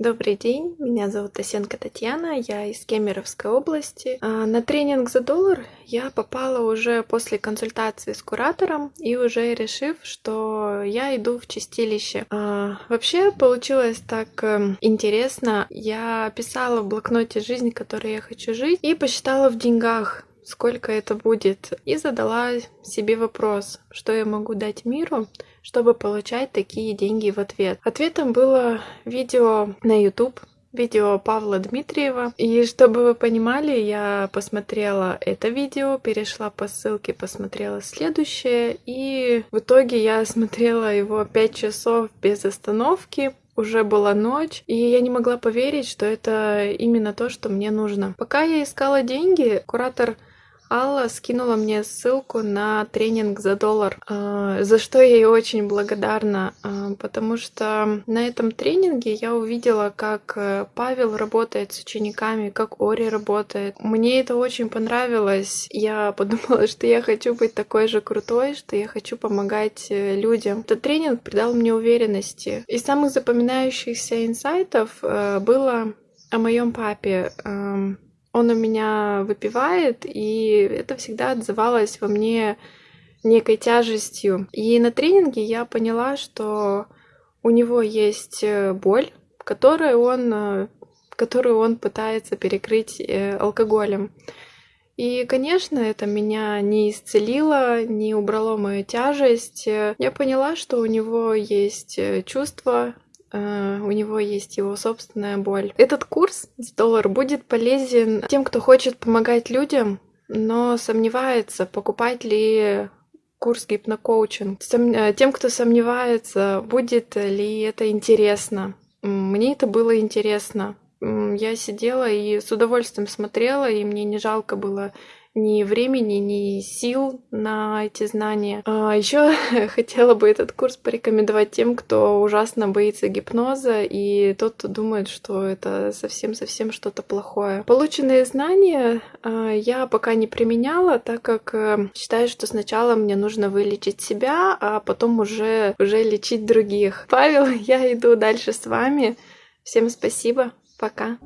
Добрый день, меня зовут Тасенко Татьяна, я из Кемеровской области. А, на тренинг за доллар я попала уже после консультации с куратором и уже решив, что я иду в чистилище. А, вообще получилось так эм, интересно. Я писала в блокноте жизнь, которой я хочу жить, и посчитала в деньгах сколько это будет, и задала себе вопрос, что я могу дать миру, чтобы получать такие деньги в ответ. Ответом было видео на YouTube, видео Павла Дмитриева. И чтобы вы понимали, я посмотрела это видео, перешла по ссылке, посмотрела следующее, и в итоге я смотрела его 5 часов без остановки, уже была ночь, и я не могла поверить, что это именно то, что мне нужно. Пока я искала деньги, куратор Алла скинула мне ссылку на тренинг за доллар, а, за что я ей очень благодарна, а, потому что на этом тренинге я увидела, как э, Павел работает с учениками, как Ори работает. Мне это очень понравилось. Я подумала, что я хочу быть такой же крутой, что я хочу помогать э, людям. Этот тренинг придал мне уверенности. Из самых запоминающихся инсайтов э, было о моем папе он у меня выпивает, и это всегда отзывалось во мне некой тяжестью. И на тренинге я поняла, что у него есть э, боль, которую он, э, которую он пытается перекрыть э, алкоголем. И, конечно, это меня не исцелило, не убрало мою тяжесть. Я поняла, что у него есть чувства, Э, у него есть его собственная боль. Этот курс доллар будет полезен тем, кто хочет помогать людям, но сомневается, покупать ли курс гипнокоучинг. Э, тем, кто сомневается, будет ли это интересно. Мне это было интересно. Я сидела и с удовольствием смотрела, и мне не жалко было ни времени, ни сил на эти знания. А еще хотела бы этот курс порекомендовать тем, кто ужасно боится гипноза и тот, кто думает, что это совсем-совсем что-то плохое. Полученные знания а, я пока не применяла, так как э, считаю, что сначала мне нужно вылечить себя, а потом уже, уже лечить других. Павел, я иду дальше с вами. Всем спасибо. Пока.